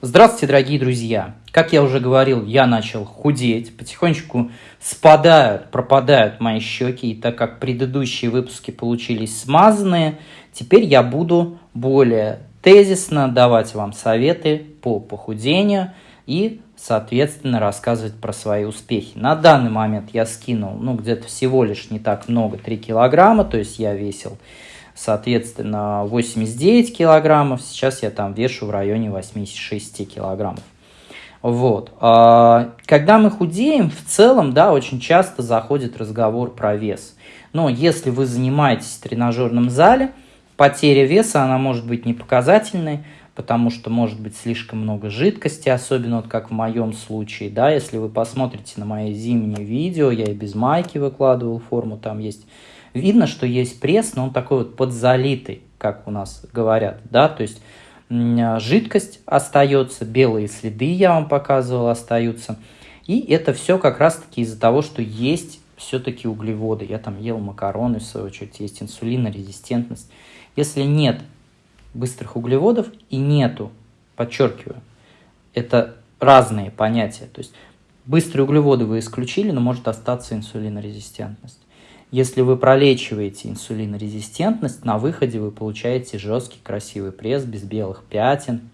Здравствуйте, дорогие друзья! Как я уже говорил, я начал худеть, потихонечку спадают, пропадают мои щеки, и так как предыдущие выпуски получились смазанные, теперь я буду более тезисно давать вам советы по похудению и, соответственно, рассказывать про свои успехи. На данный момент я скинул, ну, где-то всего лишь не так много, 3 килограмма, то есть я весил соответственно, 89 килограммов, сейчас я там вешу в районе 86 килограммов. Вот. А, когда мы худеем, в целом, да, очень часто заходит разговор про вес. Но если вы занимаетесь в тренажерном зале, потеря веса, она может быть не показательной, потому что может быть слишком много жидкости, особенно вот как в моем случае, да, если вы посмотрите на мои зимние видео, я и без майки выкладывал форму, там есть видно, что есть пресс, но он такой вот подзалитый, как у нас говорят, да, то есть жидкость остается, белые следы, я вам показывал, остаются. И это все как раз-таки из-за того, что есть все-таки углеводы. Я там ел макароны, в свою очередь, есть инсулинорезистентность. Если нет быстрых углеводов и нету, подчеркиваю, это разные понятия. То есть быстрые углеводы вы исключили, но может остаться инсулинорезистентность. Если вы пролечиваете инсулинорезистентность, на выходе вы получаете жесткий красивый пресс без белых пятен,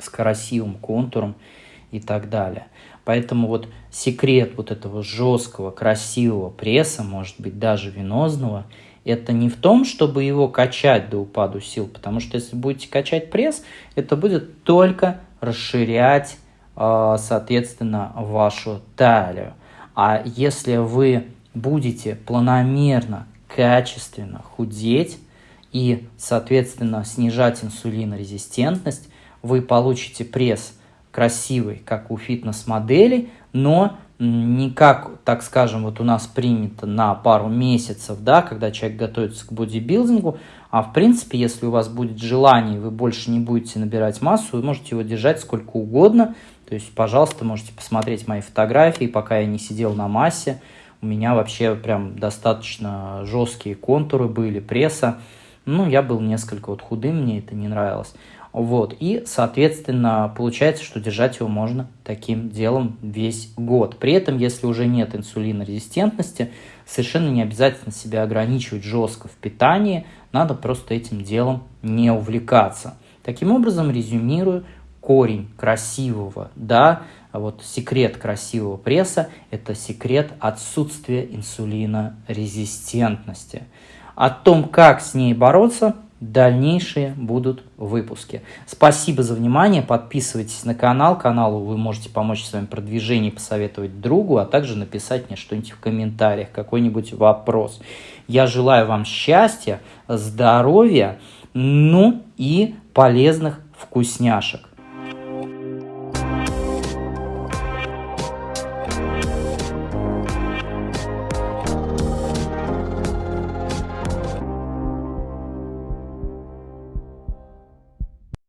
с красивым контуром и так далее. Поэтому вот секрет вот этого жесткого, красивого пресса, может быть даже венозного, это не в том, чтобы его качать до упаду сил, потому что если будете качать пресс, это будет только расширять, а, соответственно, вашу талию. А если вы будете планомерно, качественно худеть и, соответственно, снижать инсулинорезистентность, вы получите пресс красивый, как у фитнес-модели, но не как, так скажем, вот у нас принято на пару месяцев, да, когда человек готовится к бодибилдингу, а в принципе, если у вас будет желание, вы больше не будете набирать массу, вы можете его держать сколько угодно, то есть, пожалуйста, можете посмотреть мои фотографии, пока я не сидел на массе, у меня вообще прям достаточно жесткие контуры были, пресса. Ну, я был несколько вот худым, мне это не нравилось. Вот, и, соответственно, получается, что держать его можно таким делом весь год. При этом, если уже нет инсулинорезистентности, совершенно не обязательно себя ограничивать жестко в питании, надо просто этим делом не увлекаться. Таким образом, резюмирую, корень красивого, да, вот секрет красивого пресса – это секрет отсутствия инсулинорезистентности. О том, как с ней бороться, дальнейшие будут выпуски. Спасибо за внимание, подписывайтесь на канал, каналу вы можете помочь в своем продвижении, посоветовать другу, а также написать мне что-нибудь в комментариях, какой-нибудь вопрос. Я желаю вам счастья, здоровья, ну и полезных вкусняшек.